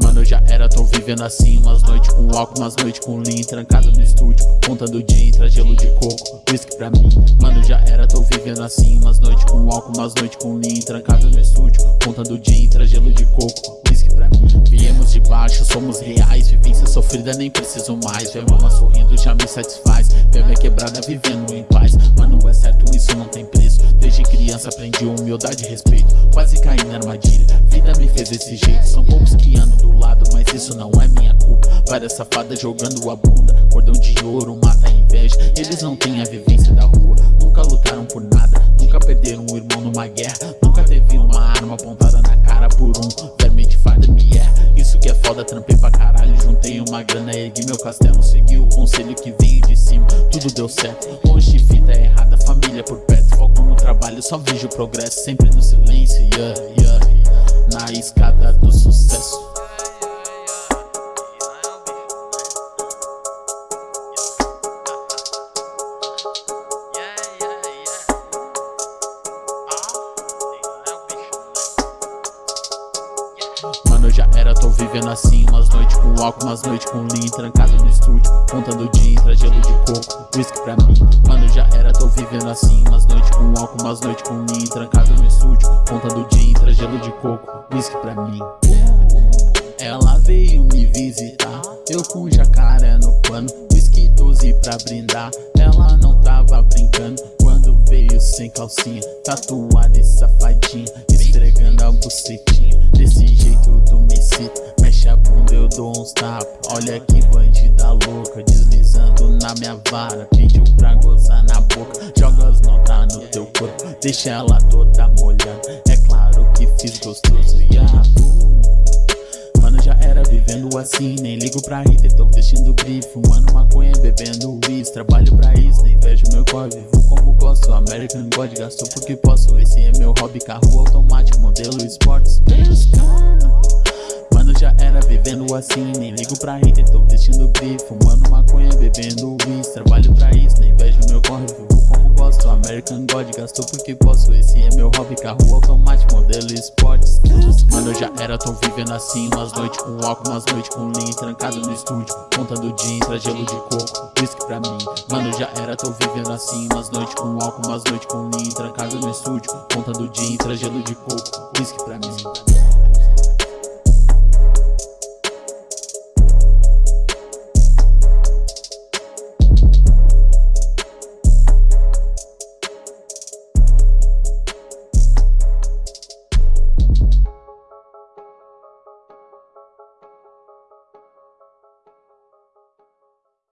Mano, já era, tô vivendo assim Umas noites com álcool, umas noites com lean Trancado no estúdio, contando o dia Entra gelo de coco, whisky pra mim. Mano, já era, tô vivendo assim Umas noites com álcool, umas noites com lean Trancado no estúdio, contando o dia Entra gelo de coco, whisky pra mim. Viemos de baixo, somos reais Vivência sofrida, nem preciso mais. Ver mama sorrindo, já me satisfaz Ver minha quebrada vivendo em paz. Mano, é certo, isso não tem preço criança aprendi humildade e respeito. Quase caí na armadilha, vida me fez desse jeito. São poucos que andam do lado, mas isso não é minha culpa. Várias safadas jogando a bunda. Cordão de ouro mata a inveja. Eles não têm a vivência da rua. Nunca lutaram por nada. Nunca perderam um irmão numa guerra. Nunca teve uma arma apontada na cara por um verme de farda me é Isso que é foda, trampei pra caralho. Juntei uma grana, ergui meu castelo. Segui o conselho que veio de cima. Tudo deu certo. De fita errada, família por perto trabalho, só vejo progresso Sempre no silêncio, yeah, yeah. Na escada Mano, já era, tô vivendo assim Umas noites com álcool, umas noites com lean Trancado no estúdio, contando dia Entra gelo de coco, whisky pra mim. Mano, já era, tô vivendo assim Umas noites com álcool, umas noites com lean Trancado no estúdio, contando dia Entra gelo de coco, whisky pra mim. Ela veio me visitar Eu com jacaré no pano Whisky 12 pra brindar. Ela não tava brincando Quando veio sem calcinha Tatuada e safadinha Esfregando a bucetinha Desse Olha que bandida louca Deslizando na minha vara. Pediu pra gozar na boca. Joga as notas no teu corpo Deixa ela toda molhada. É claro que fiz gostoso Yahoo Mano, já era vivendo assim. Nem ligo pra hater, tô vestindo grife. Fumando maconha, bebendo uísque. Trabalho pra isso, nem vejo meu corre. Vivo como gosto, American God. Gastou porque posso, esse é meu hobby Carro automático, modelo esportes. Mano, já era vivendo assim. Nem ligo pra hater, tô vestindo grife Fumando maconha, bebendo uísque Trabalho pra isso, nem vejo meu corre Vivo como gosto, American God Gastou porque posso, esse é meu hobby Carro automático, modelo esportes Mano, já era, tô vivendo assim. Umas noites com álcool, umas noites com lean Trancado no estúdio, contando dia Entra gelo de coco, whisky pra mim. Mano, já era, tô vivendo assim. Umas noites com álcool, umas noites com lean Trancado no estúdio, contando dia Entra gelo de coco, whisky pra mim